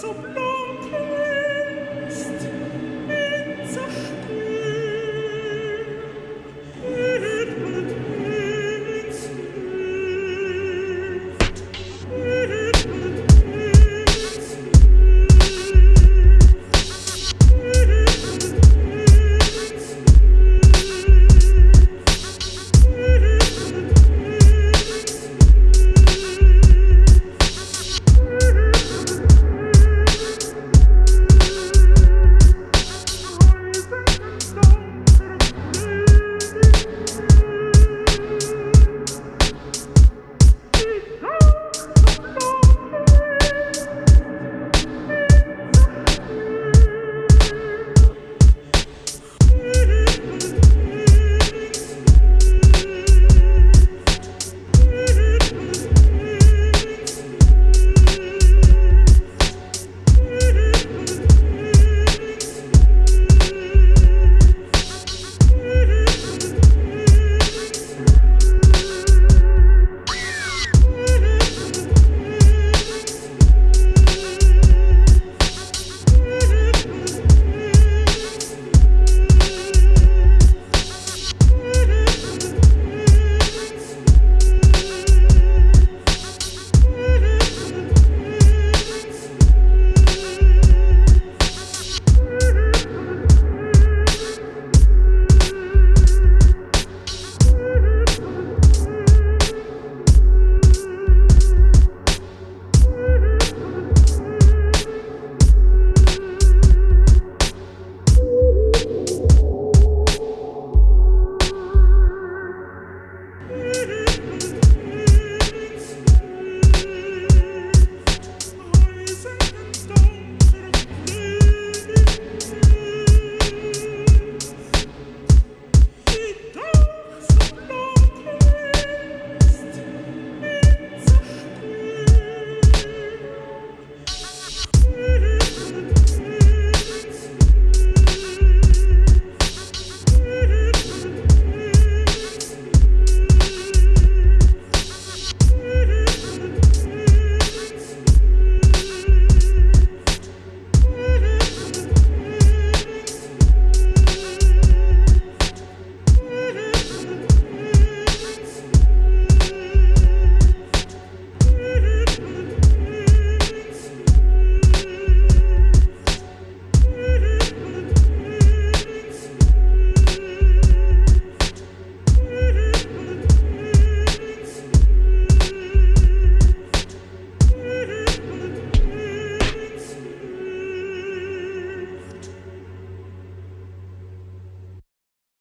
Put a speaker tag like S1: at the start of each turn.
S1: so bad.